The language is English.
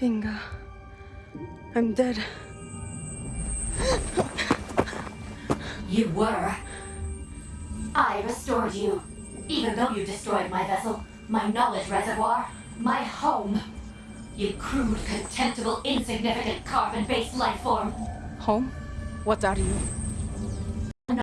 Finga, I'm dead. You were. I restored you. Even though you destroyed my vessel, my knowledge reservoir, my home. You crude, contemptible, insignificant carbon-based life form. Home? What are you?